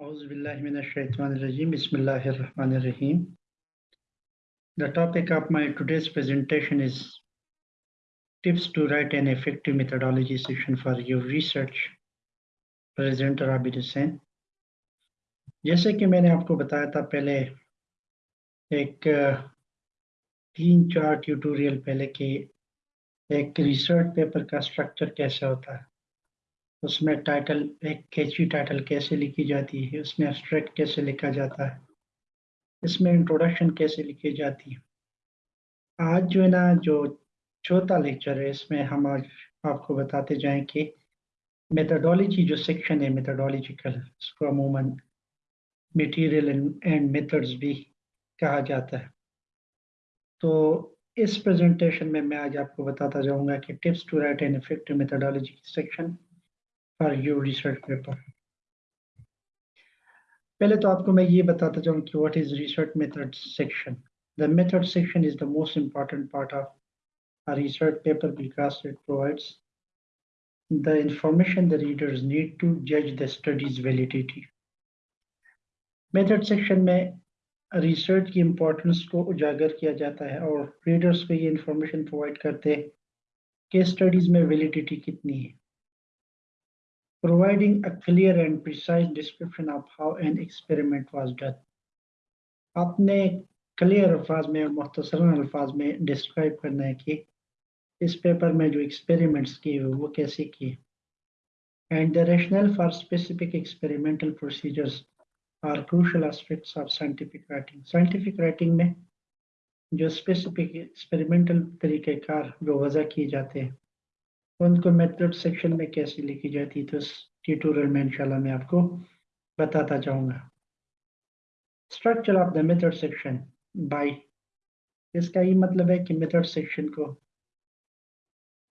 Bismillahirrahmanirrahim. The topic of my today's presentation is tips to write an effective methodology section for your research. Presenter Abid Hussain. जैसे कि मैंने आपको बताया था पहले एक तीन चार ट्यूटोरियल पहले कि एक रिसर्च पेपर का स्ट्रक्चर कैसे होता है उसमें टाइटल एक कैची टाइटल कैसे लिखी जाती है, उसमें एब्स्ट्रैक्ट कैसे लिखा जाता है, इसमें इंट्रोडक्शन कैसे लिखी जाती है। आज जो है ना, जो चौथा लेक्चर है, इसमें हम आज आपको बताते जाएँ कि मेथडोलॉजी जो सेक्शन है मेथडोलॉजिकल उसको अमूमन मटेरियल एंड मेथड्स भी कहा जाता है। तो इस प्रेजेंटेशन में मैं आज आपको बताता जाऊँगा कि tips to write an effective methodology section for your research paper पहले तो आपको मैं ये बताता चाहूँ कि what is research method section the method section is the most important part of a research paper because it provides the information the readers need to judge the study's validity. Method section में research की importance को उजागर किया जाता है और readers को ये इंफॉर्मेशन प्रोवाइड करते हैं कि स्टडीज़ में वैलिडिटी कितनी है। Providing a clear and precise description of how an experiment was done. आपने क्लियर अल्फाज में और मुख्तसर अल्फाज में डिस्क्राइब करना है कि इस पेपर में जो एक्सपेरिमेंट्स किए हुए वो कैसे किए। And the rationale for specific experimental procedures are crucial aspects of scientific writing scientific writing में जो स्पेसिफिक एक्सपेरिमेंटल तरीक़ेकार जो वजह किए जाते हैं। उनको मेथड सेक्शन में कैसे लिखी जाती है तो इस ट्यूटोरियल में इंशाल्लाह मैं आपको बताता जाऊँगा। Structure of the method section by इसका ये मतलब है कि मेथड सेक्शन को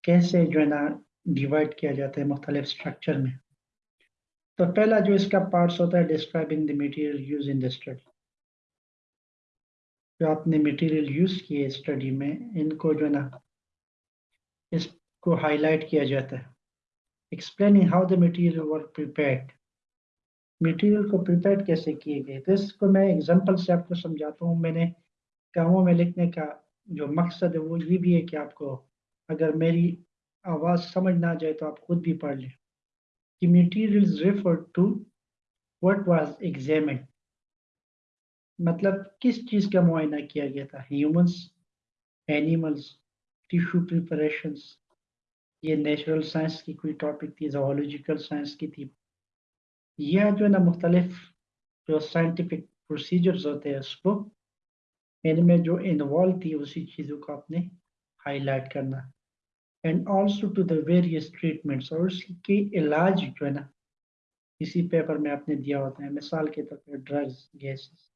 कैसे जो है ना डिवाइड किया जाता है मुख्तलिफ़ स्ट्रक्चर में। तो पहला जो इसका पार्ट्स होता है describing the material use in the study जो आपने मटेरियल यूज़ किए स्टडी में, इनको जो है ना इस को हाईलाइट किया जाता है। Explaining how the material were prepared material को प्रिपेयर कैसे किए गए? तो इसको मैं एग्जांपल से आपको समझाता हूँ। मैंने कामों में लिखने का जो मकसद है, वो ये भी है कि आपको अगर मेरी आवाज़ समझ ना जाए तो आप खुद भी पढ़ लें। कि material refer to what was examine मतलब किस चीज़ का मुआयना किया गया था? ह्यूमंस एनिमल्स टिश्यू प्रिपरेशंस ये नेचुरल साइंस की कोई टॉपिक थी जोलॉजिकल साइंस की थी। यह जो है ना, मुख्तलिफ़ जो साइंटिफिक प्रोसीजर्स होते हैं, उसको इनमें जो इन्वॉल्व थी, उसी चीज़ों को आपने हाईलाइट करना। And also to the various treatments और उसके इलाज जो है ना, इसी पेपर में आपने दिया होता है। मिसाल के तौर पर ड्रग्स गैसेस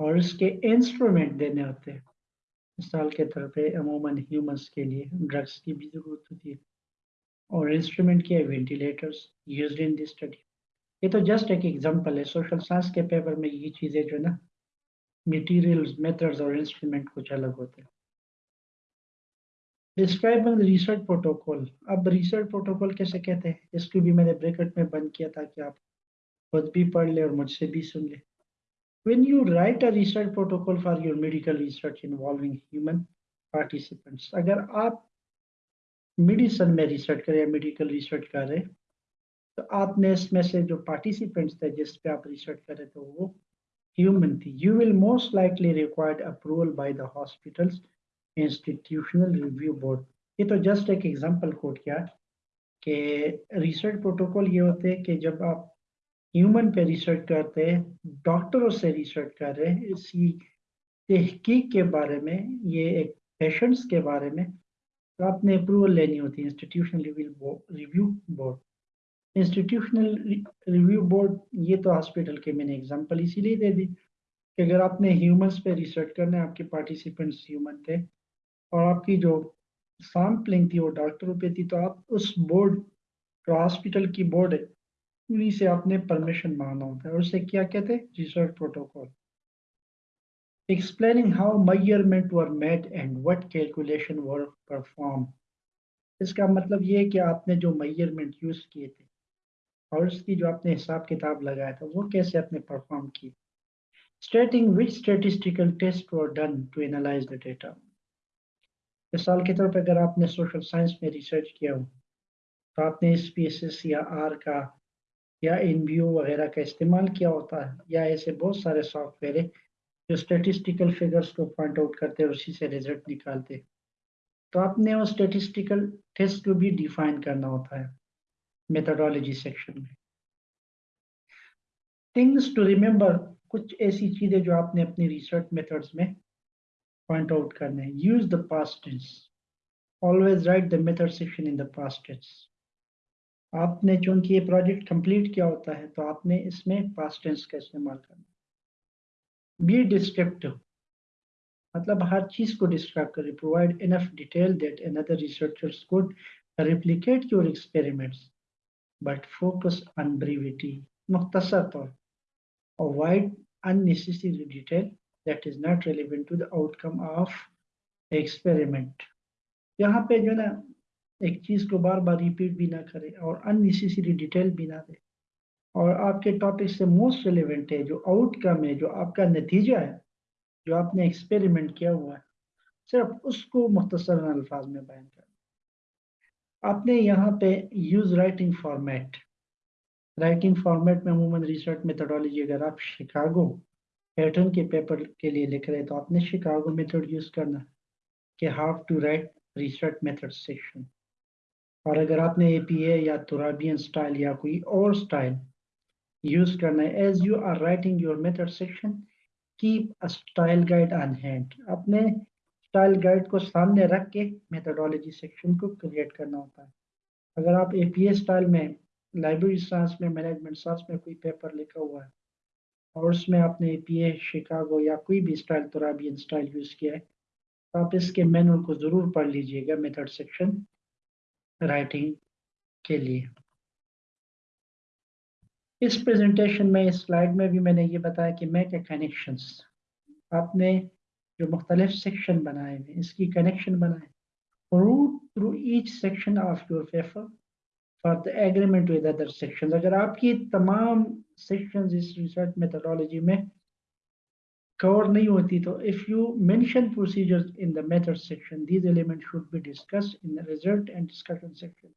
और इसके इंस्ट्रूमेंट देने होते हैं। मिसाल के तौर पे अमूमन ह्यूमंस के लिए ड्रग्स की भी ज़रूरत होती है। और इंस्ट्रूमेंट के ventilators used in this study. ये तो जस्ट एक एग्जांपल है, सोशल साइंस के पेपर में ये चीज़ें जो है ना मटेरियल्स मेथड्स और इंस्ट्रूमेंट कुछ अलग होते हैं। डिस्क्राइबिंग रिसर्च प्रोटोकॉल अब रिसर्च प्रोटोकॉल कैसे कहते हैं? इसको भी मैंने ब्रैकेट में बंद किया था कि आप खुद भी पढ़ ले और मुझसे भी सुन ले। When you write a research protocol for your medical research involving human participants, अगर आप मेडिसन में रिसर्च करें या मेडिकल रिसर्च कर रहे तो आपने इसमें से जो पार्टिसिपेंट्स थे जिस पे आप रिसर्च कर रहे थे वो ह्यूमन थी। You will most likely required approval by the hospitals institutional review board ये तो जस्ट एक एग्जांपल कोट किया कि रिसर्च प्रोटोकॉल ये होते हैं कि जब आप ह्यूमन पे रिसर्च करते हैं डॉक्टरों से रिसर्च कर रहे हैं, इसी तहकीक के बारे में, ये एक पेशेंट्स के बारे में तो आपने अप्रूवल लेनी होती है institutional review board institutional review board ये तो हॉस्पिटल के मैंने एग्जांपल इसीलिए दे दी कि अगर आपने ह्यूमंस पे रिसर्च करना है, आपके पार्टिसिपेंट्स ह्यूमन थे और आपकी जो सैम्पलिंग थी वो डॉक्टरों पे थी तो आप उस बोर्ड जो हॉस्पिटल की बोर्ड है उन्हीं से आपने परमिशन मांगना होता है और उसे क्या कहते हैं? Research protocol explaining how measurement were made and what calculation were perform इसका मतलब ये है कि आपने जो मेज़रमेंट यूज़ किए थे और उसकी जो आपने हिसाब किताब लगाया था, वो कैसे आपने परफॉर्म की stating which statistical test were done to analyse the data मिसाल के तौर पर अगर आपने सोशल साइंस में रिसर्च किया हो तो आपने इस पी एस एस या आर का या इन वगैरह का इस्तेमाल किया होता है, या ऐसे बहुत सारे सॉफ्टवेयर है जो स्टेटिस्टिकल फिगर्स को पॉइंट आउट करते हैं उसी से रिज़ल्ट निकालते तो आपने वो स्टेटिस्टिकल टेस्ट को भी डिफाइन करना होता है मेथोडोलॉजी सेक्शन में। थिंग्स टू रिमेंबर कुछ ऐसी चीज़ें जो आपने अपनी रिसर्च मेथड्स में पॉइंट आउट करने हैं। Use the past tense always write the method section in the past tense आपने चूँकि ये प्रोजेक्ट कंप्लीट किया होता है तो आपने इसमें पास्ट टेंस का इस्तेमाल करना बी डिस्क्रिप्टिव मतलब हर चीज़ को डिस्क्राइब कर। Provide enough detail that another researchers could replicate your experiments but focus on brevity मुख्तसर तौर avoid unnecessary detail that is not relevant to the outcome of experiment यहाँ पे जो है ना एक चीज़ को बार बार रिपीट भी ना करे और अननेसेसरी डिटेल भी ना दे। और आपके टॉपिक से मोस्ट रिलेवेंट है, जो आउटकम है, जो आपका नतीजा है, जो आपने एक्सपेरिमेंट किया हुआ है, सिर्फ़ उसको मुख्तसर अल्फाज में बयान कर। आपने यहाँ पे use writing format writing format में अमूमन रिसर्च मेथडोलॉजी अगर आप शिकागो पैटर्न के पेपर के लिए लिख रहे हैं तो आपने शिकागो मेथड यूज़ करना कि how to write research method section और अगर आपने ए पी ए या तुराबियन स्टाइल या कोई और स्टाइल यूज़ करना है as you are writing your method section keep a style guide on hand अपने स्टाइल गाइड को सामने रख के मेथडोलॉजी सेक्शन को क्रिएट करना होता है। अगर आप ए पी ए स्टाइल में लाइब्रेरी साइंस में मैनेजमेंट साइंस में कोई पेपर लिखा हुआ है, और उसमें आपने एपीए शिकागो या कोई भी स्टाइल तुराबियन स्टाइल यूज़ किया है तो आप इसके मैनुअल को ज़रूर पढ़ लीजिएगा मेथड सेक्शन राइटिंग के लिए। इस प्रेजेंटेशन में, इस स्लाइड में भी मैंने ये बताया कि मैक कनेक्शंस आपने जो मुख्तलिफ़ सेक्शन बनाए हैं, इसकी कनेक्शन बनाए। Route through each section of your paper for the agreement with other section अगर आपकी तमाम सेक्शन इस रिसर्च मेथडोलॉजी में कवर नहीं होती तो if you mention procedures in the method section these element should be discussed in result and discussion section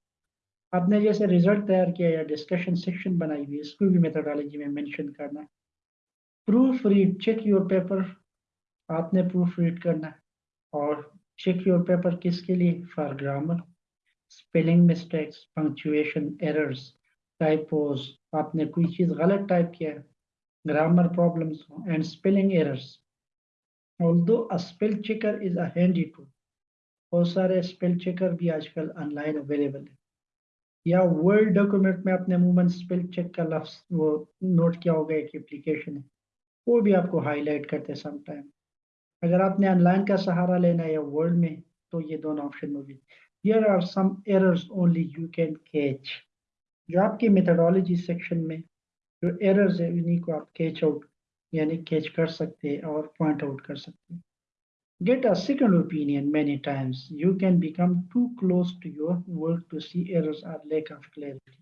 आपने जैसे रिज़ल्ट तैयार किया या डिस्कशन सेक्शन बनाई हुई इसको भी मेथडोलॉजी में मेंशन करना है। Proof read check your paper आपने प्रूफ रीड करना है। और चेक योर पेपर किसके लिए? For grammar spelling mistakes punctuation errors typos आपने कोई चीज़ गलत टाइप किया है grammar problems and spelling errors. Although a spell checker is a handy tool, बहुत सारे स्पेल चेकर भी आजकल ऑनलाइन अवेलेबल है। या वर्ड डॉक्यूमेंट में आपने अमूमन स्पेल चेक का लफ्ज वो नोट किया होगा एक एप्लीकेशन है वो भी आपको हाईलाइट करते हैं समटाइम अगर आपने ऑनलाइन का सहारा लेना है या वर्ड में तो ये दोनों ऑप्शन मौजूद here are some errors only you can catch जो आपकी मेथडोलॉजी सेक्शन में जो एरर्स है उन्हीं को आप कैच आउट यानी कैच कर सकते हैं और पॉइंट आउट कर सकते हैं। Get a second opinion many times. You can become too close to your work to see errors or lack of clarity.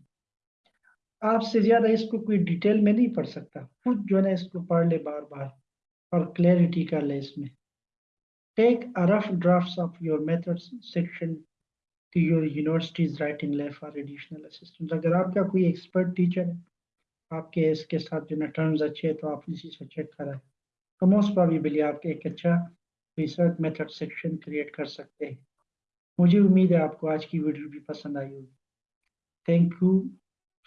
आपसे ज़्यादा इसको कोई डिटेल में नहीं पढ़ सकता। खुद जो है इसको पढ़ ले बार बार और क्लैरिटी कर ले इसमें। Take a rough drafts of your methods section to your universities writing lab for additional assistant अगर आपका कोई एक्सपर्ट टीचर है आपके इसके साथ जो ना टर्म्स अच्छे तो आप इसी से चेक कराएँ तो मोस्ट प्रॉबिली आप एक अच्छा रिसर्च मेथड सेक्शन क्रिएट कर सकते हैं। मुझे उम्मीद है आपको आज की वीडियो भी पसंद आई होगी। Thank you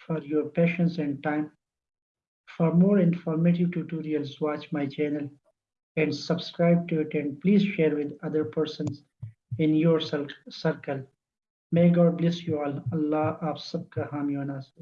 for your patience and time for more informative tutorials watch my channel subscribe to it and please share with other persons in your circle may God bless you all Allah आप सबका हामी नासिर